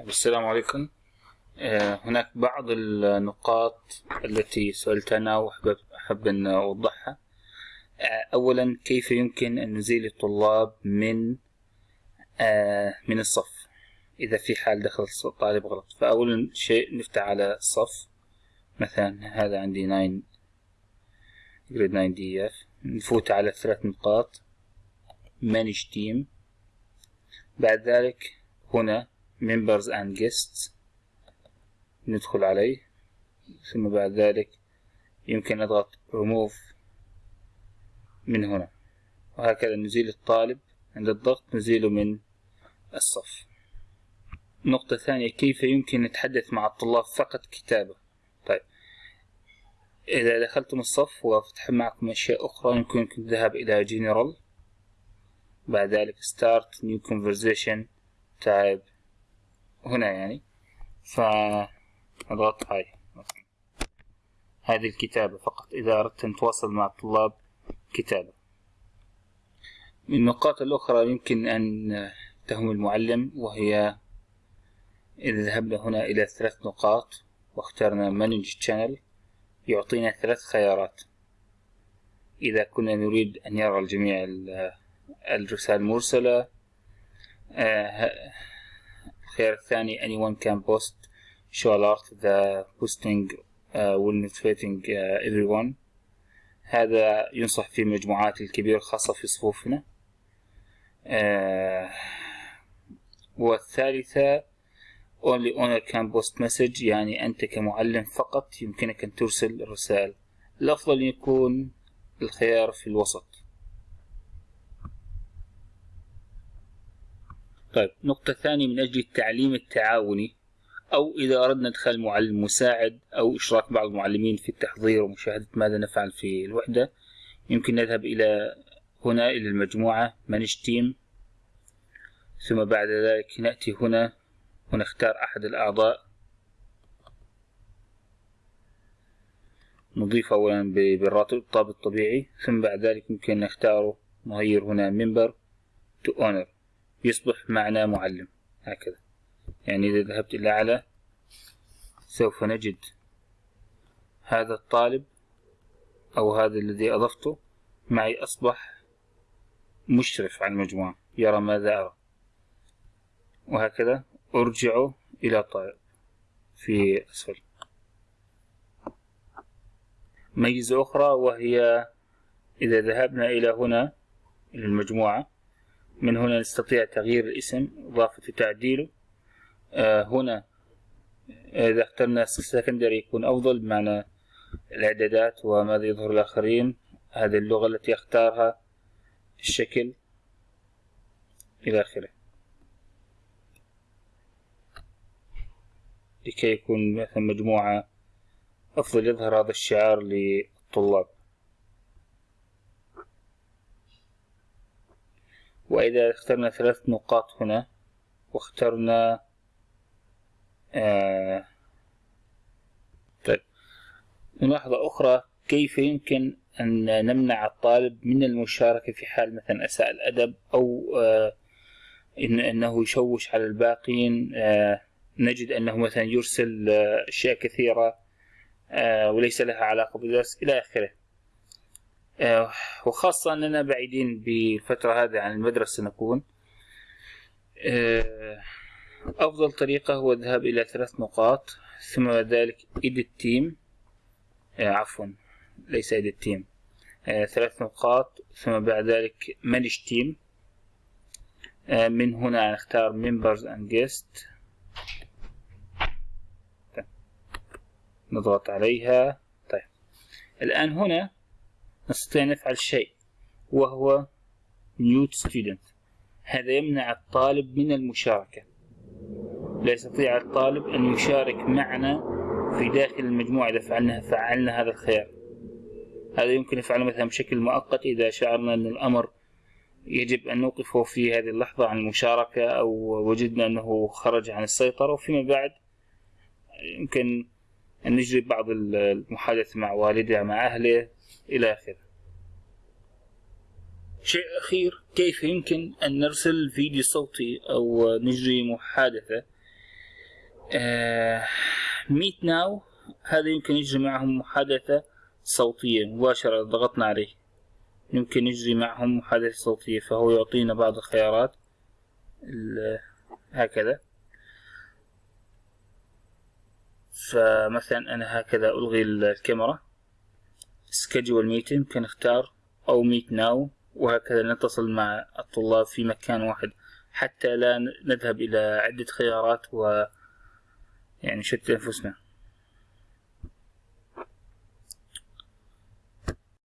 السلام عليكم. آه، هناك بعض النقاط التي سألت عنها وأحب أحب أن أوضحها. آه، أولا كيف يمكن أن نزيل الطلاب من آه، من الصف؟ إذا في حال دخل الطالب غلط. فأولا شيء نفتح على الصف مثلا هذا عندي 9 جريد 9 دي اف نفوت على ثلاث نقاط. manage team. بعد ذلك هنا members and guests. ندخل عليه. ثم بعد ذلك يمكن نضغط remove من هنا. وهكذا نزيل الطالب. عند الضغط نزيله من الصف. نقطة ثانية كيف يمكن نتحدث مع الطلاب فقط كتابة؟ طيب. إذا دخلتم الصف وفتح معكم أشياء أخرى يمكنكم الذهاب إلى general. بعد ذلك start new conversation type هنا يعني. فأضغط هاي هذه الكتابة فقط. إذا أردت أن تواصل مع الطلاب كتابة. من النقاط الأخرى يمكن أن تهم المعلم وهي إذا ذهبنا هنا إلى ثلاث نقاط واخترنا Manage Channel يعطينا ثلاث خيارات. إذا كنا نريد أن يرى الجميع الرسالة المرسلة آه، الخيار الثاني anyone can post show alert the posting will notifying uh, everyone. هذا ينصح في المجموعات الكبيرة خاصة في صفوفنا. والثالثة only owner can post message يعني أنت كمعلم فقط يمكنك أن ترسل الرسائل الأفضل يكون الخيار في الوسط. طيب. نقطة ثانية من أجل التعليم التعاوني أو إذا أردنا إدخال معلم مساعد أو إشراك بعض المعلمين في التحضير ومشاهدة ماذا نفعل في الوحدة يمكن نذهب إلى هنا إلى المجموعة manage team ثم بعد ذلك نأتي هنا ونختار أحد الأعضاء. نضيف أولا بالراتب الطابق الطبيعي ثم بعد ذلك يمكن نختاره نغير هنا member to owner. يصبح معنا معلم. هكذا. يعني إذا ذهبت إلى أعلى سوف نجد هذا الطالب أو هذا الذي أضفته معي أصبح مشرف على المجموعة. يرى ماذا أرى. وهكذا أرجعه إلى طالب في أسفل. ميزة أخرى وهي إذا ذهبنا إلى هنا إلى المجموعة من هنا نستطيع تغيير الاسم إضافة وتعديله آه هنا إذا اخترنا سكندري يكون أفضل بمعنى الإعدادات وماذا يظهر الآخرين. هذه اللغة التي أختارها الشكل إلى آخره. لكي يكون مثلا مجموعة أفضل يظهر هذا الشعار للطلاب. وإذا اخترنا ثلاث نقاط هنا واخترنا آه طيب. ملاحظة أخرى كيف يمكن أن نمنع الطالب من المشاركة في حال مثلا أساء الأدب أو آه إن أنه يشوش على الباقين؟ آه نجد أنه مثلا يرسل آه أشياء كثيرة آه وليس لها علاقة بالدرس إلى آخره. وخاصة أننا بعيدين بالفترة هذه عن المدرسة نكون. آه، أفضل طريقة هو الذهاب إلى ثلاث نقاط ثم ذلك edit team آه، عفوا ليس edit team ثلاث نقاط ثم بعد ذلك manage team من هنا نختار members and guests. نضغط عليها. طيب. الآن هنا نستطيع نفعل شيء وهو mute student. هذا يمنع الطالب من المشاركة. لا يستطيع الطالب أن يشارك معنا في داخل المجموعة إذا فعلنا فعلنا هذا الخيار. هذا يمكن نفعله مثلا بشكل مؤقت إذا شعرنا أن الأمر يجب أن نوقفه في هذه اللحظة عن المشاركة أو وجدنا أنه خرج عن السيطرة. وفيما بعد يمكن أن نجري بعض المحادثة مع والده مع أهله. إلى آخره. شيء أخير كيف يمكن أن نرسل فيديو صوتي أو نجري محادثة؟ ميت ناو هذا يمكن يجري معهم محادثة صوتية مباشرة ضغطنا عليه. يمكن يجري معهم محادثة صوتية فهو يعطينا بعض الخيارات. هكذا. فمثلا أنا هكذا ألغي الكاميرا. schedule meeting ممكن نختار أو meet now وهكذا نتصل مع الطلاب في مكان واحد. حتى لا نذهب إلى عدة خيارات و يعني نشتت أنفسنا.